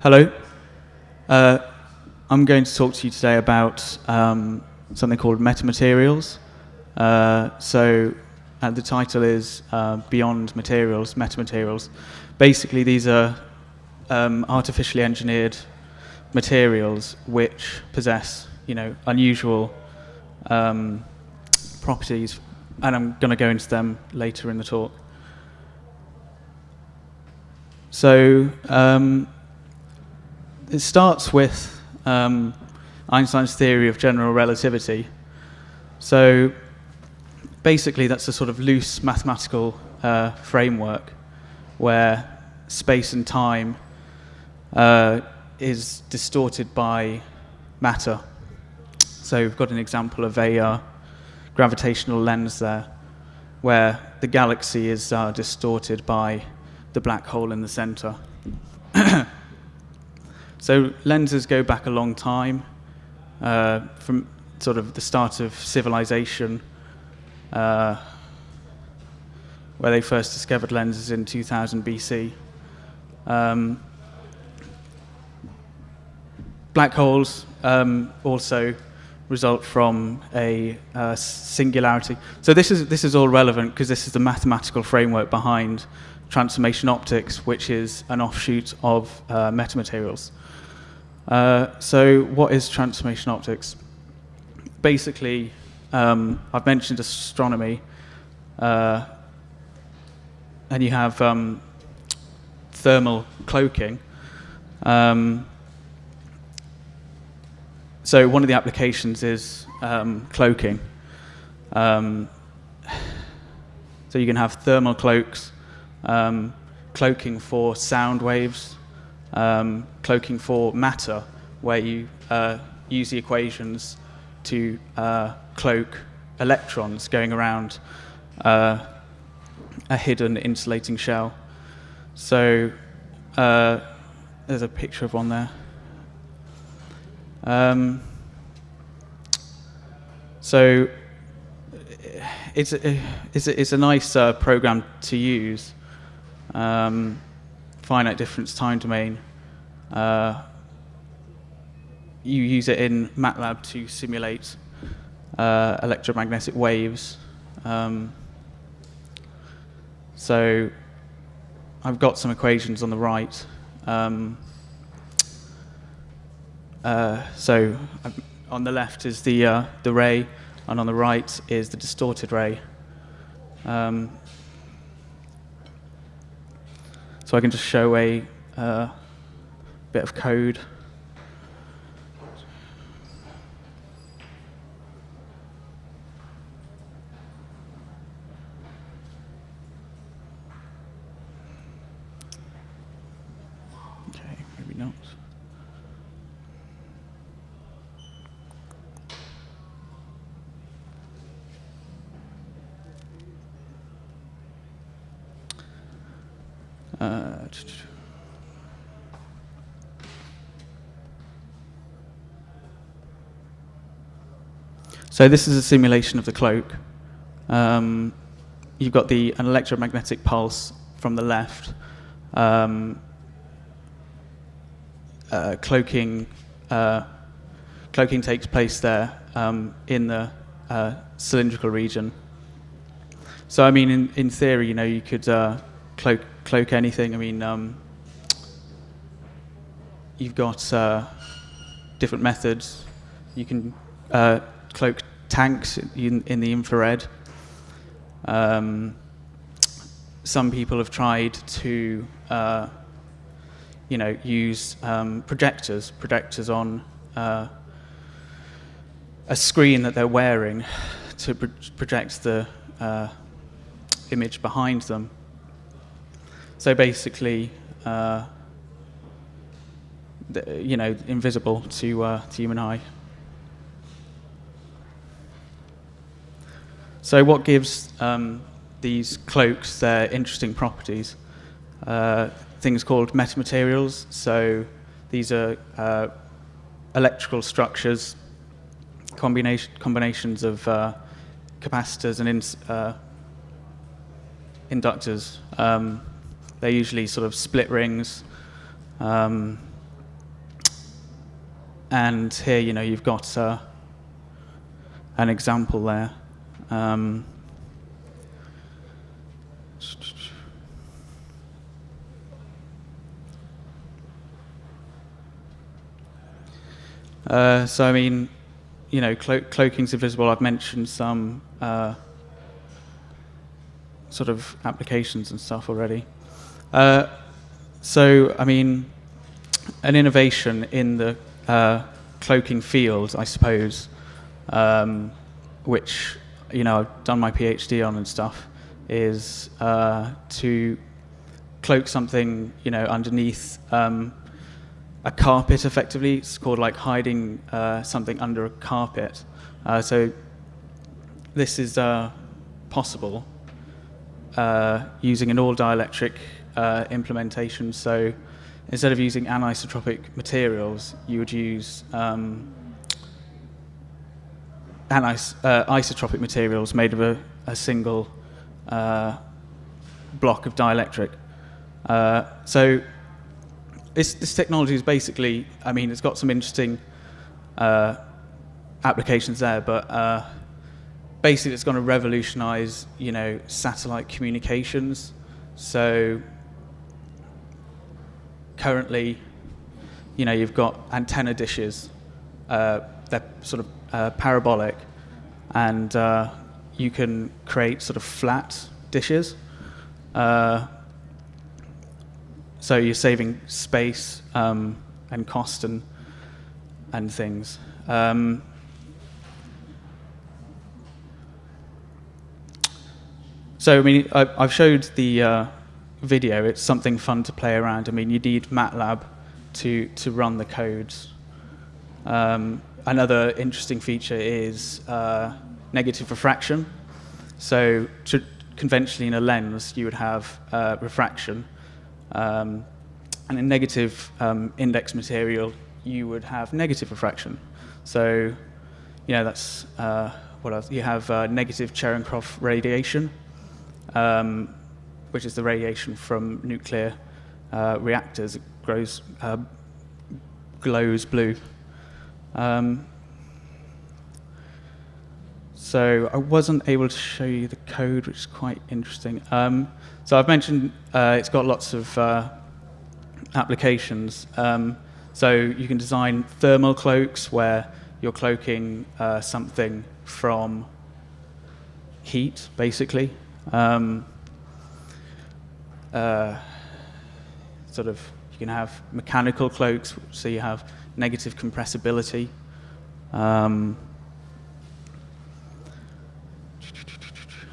Hello. Uh, I'm going to talk to you today about um, something called metamaterials. Uh, so, uh, the title is uh, Beyond Materials, Metamaterials. Basically, these are um, artificially engineered materials which possess, you know, unusual um, properties, and I'm going to go into them later in the talk. So, um, it starts with um, Einstein's theory of general relativity. So basically, that's a sort of loose mathematical uh, framework where space and time uh, is distorted by matter. So we've got an example of a uh, gravitational lens there, where the galaxy is uh, distorted by the black hole in the center. So lenses go back a long time, uh, from sort of the start of civilization, uh, where they first discovered lenses in 2000 BC. Um, black holes um, also result from a uh, singularity. So this is this is all relevant because this is the mathematical framework behind transformation optics, which is an offshoot of uh, metamaterials. Uh, so what is transformation optics? Basically, um, I've mentioned astronomy, uh, and you have um, thermal cloaking. Um, so one of the applications is um, cloaking. Um, so you can have thermal cloaks, um, cloaking for sound waves, um, cloaking for matter, where you uh, use the equations to uh, cloak electrons going around uh, a hidden insulating shell. So uh, there's a picture of one there. Um, so it's a, it's a, it's a nice uh, program to use. Um, finite difference time domain. Uh, you use it in MATLAB to simulate uh, electromagnetic waves. Um, so I've got some equations on the right. Um, uh, so on the left is the, uh, the ray, and on the right is the distorted ray. Um, so I can just show a uh, bit of code. Okay, maybe not. Uh, so this is a simulation of the cloak. Um, you've got the an electromagnetic pulse from the left, um, uh, cloaking. Uh, cloaking takes place there um, in the uh, cylindrical region. So I mean, in, in theory, you know, you could uh, cloak cloak anything. I mean, um, you've got uh, different methods. You can uh, cloak tanks in, in the infrared. Um, some people have tried to, uh, you know, use um, projectors, projectors on uh, a screen that they're wearing to pro project the uh, image behind them. So basically, uh, you know, invisible to, uh, to human eye. So what gives um, these cloaks their interesting properties? Uh, things called metamaterials. So these are uh, electrical structures, combination, combinations of uh, capacitors and uh, inductors. Um, they're usually sort of split rings. Um, and here, you know, you've got uh, an example there. Um, uh, so, I mean, you know, clo cloaking's invisible. I've mentioned some uh, sort of applications and stuff already. Uh, so, I mean, an innovation in the uh, cloaking field, I suppose, um, which you know I've done my PhD on and stuff, is uh, to cloak something you know underneath um, a carpet. Effectively, it's called like hiding uh, something under a carpet. Uh, so this is uh, possible uh, using an all dielectric implementation. So instead of using anisotropic materials, you would use um, anis uh, isotropic materials made of a, a single uh, block of dielectric. Uh, so this, this, technology is basically, I mean, it's got some interesting uh, applications there, but uh, basically it's going to revolutionize, you know, satellite communications. So currently, you know, you've got antenna dishes. Uh, they're sort of uh, parabolic, and uh, you can create sort of flat dishes. Uh, so you're saving space um, and cost and and things. Um, so I mean, I, have showed the uh, video, it's something fun to play around. I mean, you need MATLAB to, to run the codes. Um, another interesting feature is uh, negative refraction. So conventionally in a lens, you would have uh, refraction. Um, and in negative um, index material, you would have negative refraction. So, you know, that's uh, what else? You have uh, negative Cherenkov radiation. Um, which is the radiation from nuclear uh, reactors. It grows, uh, glows blue. Um, so I wasn't able to show you the code, which is quite interesting. Um, so I've mentioned uh, it's got lots of uh, applications. Um, so you can design thermal cloaks where you're cloaking uh, something from heat, basically. Um, uh, sort of, you can have mechanical cloaks, so you have negative compressibility. Um,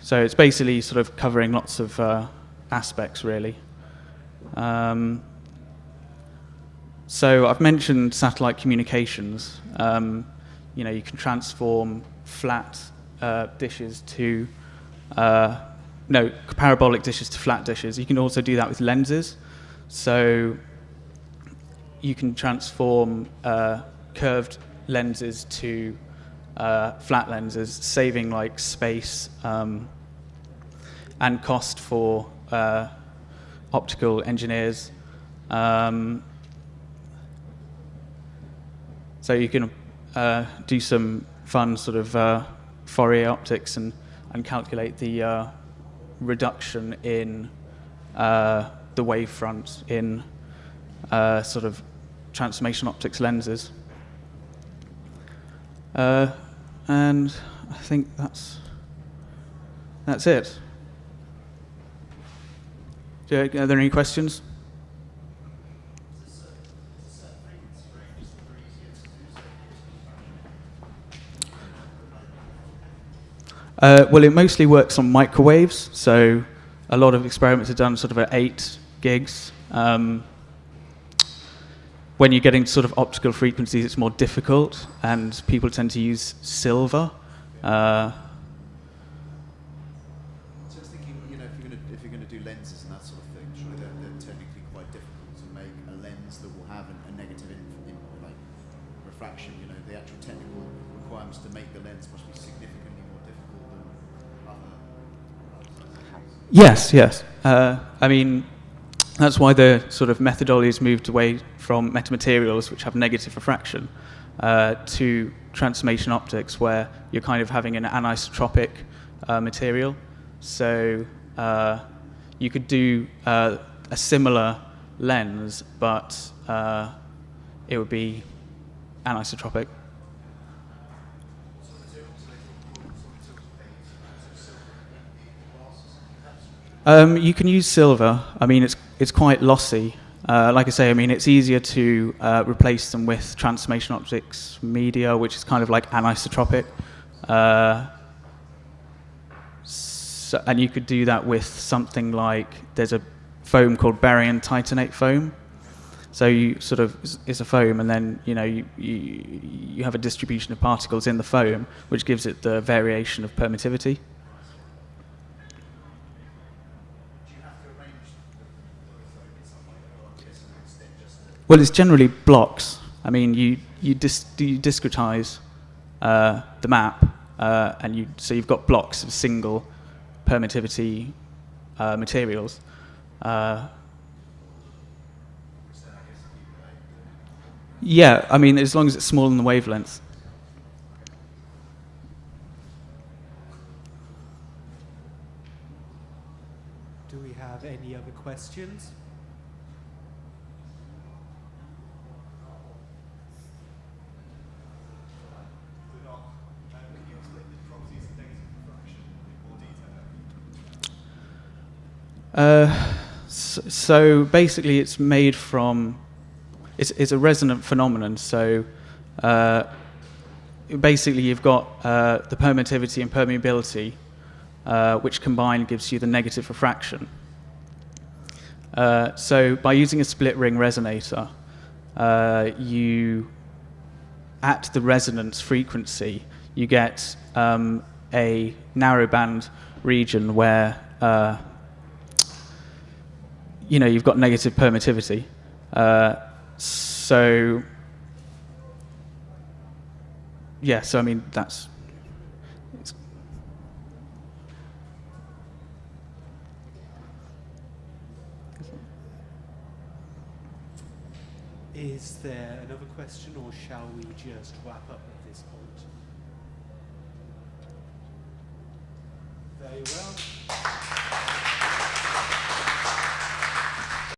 so it's basically sort of covering lots of uh, aspects, really. Um, so I've mentioned satellite communications. Um, you know, you can transform flat uh, dishes to uh, no, parabolic dishes to flat dishes. You can also do that with lenses. So you can transform uh, curved lenses to uh, flat lenses, saving like space um, and cost for uh, optical engineers. Um, so you can uh, do some fun sort of uh, Fourier optics and, and calculate the uh, reduction in uh, the wavefront in uh, sort of transformation optics lenses. Uh, and I think that's that's it. are there any questions? Uh, well, it mostly works on microwaves, so a lot of experiments are done sort of at 8 gigs. Um, when you're getting sort of optical frequencies, it's more difficult, and people tend to use silver. Uh, Yes, yes. Uh, I mean, that's why the sort of methodology has moved away from metamaterials, which have negative refraction, uh, to transformation optics, where you're kind of having an anisotropic uh, material. So uh, you could do uh, a similar lens, but uh, it would be anisotropic. Um, you can use silver. I mean, it's it's quite lossy. Uh, like I say, I mean, it's easier to uh, replace them with transformation optics media, which is kind of like anisotropic. Uh, so, and you could do that with something like there's a foam called barium titanate foam. So you sort of it's a foam, and then you know you, you you have a distribution of particles in the foam, which gives it the variation of permittivity. Well, it's generally blocks. I mean, you you, dis, you discretize uh, the map, uh, and you so you've got blocks of single permittivity uh, materials. Uh, yeah, I mean, as long as it's small in the wavelength. Do we have any other questions? Uh, so, basically, it's made from. It's, it's a resonant phenomenon. So uh, basically, you've got uh, the permittivity and permeability, uh, which combined gives you the negative refraction. So by using a split ring resonator, you at the resonance frequency, you get um, a narrowband region where uh, you know, you've got negative permittivity. Uh, so, yeah, so I mean, that's. Is there another question, or shall we just wrap up at this point? Very well.